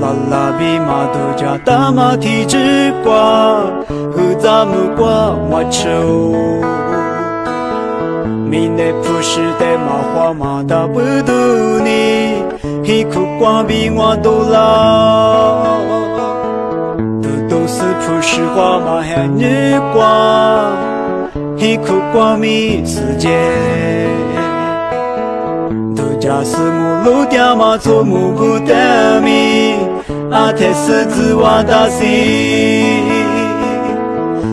拉比马多加大马蹄之瓜，和咱们瓜马球。明内普世的马花马达不渡你，一苦瓜比我多老。都都是普世花马还日光，一苦瓜米世界。假使我路掉马做母不得米，阿太是子娃大西。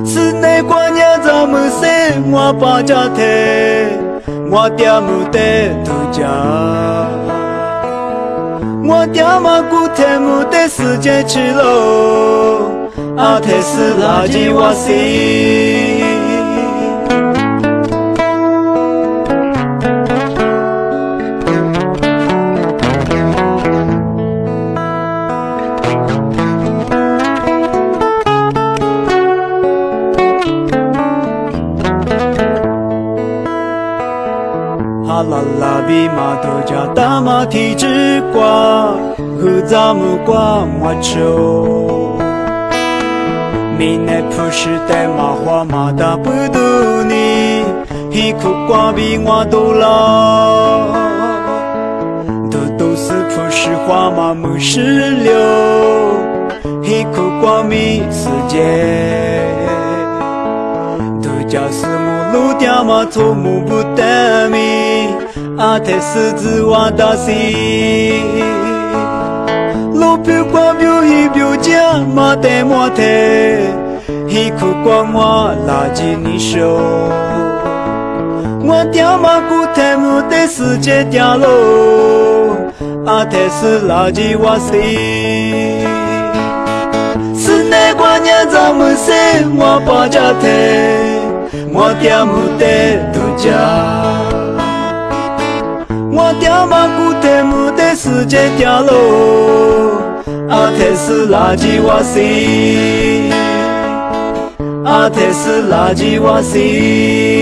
是内观念咱们生我把家太，我爹母得土家，我爹妈姑太母得世界去喽，阿太是垃圾瓦西。啦啦比马头加大马蹄之瓜，和咱们瓜马球。闽南普世代马花马大不渡你，一苦瓜比我多老。都都是普世花马木石榴，黑苦瓜米世界。都叫是母路掉马头木不得米。阿太狮子王大西，路标光标一标价，马代马太，一苦光我垃圾你收，我掉马骨太木的世界掉喽，阿太是垃圾瓦西，是那观念咱们生我把家太，我掉木的度假。 我掉马古特木的世界掉喽，阿特是垃圾瓦西，阿特是垃圾瓦西。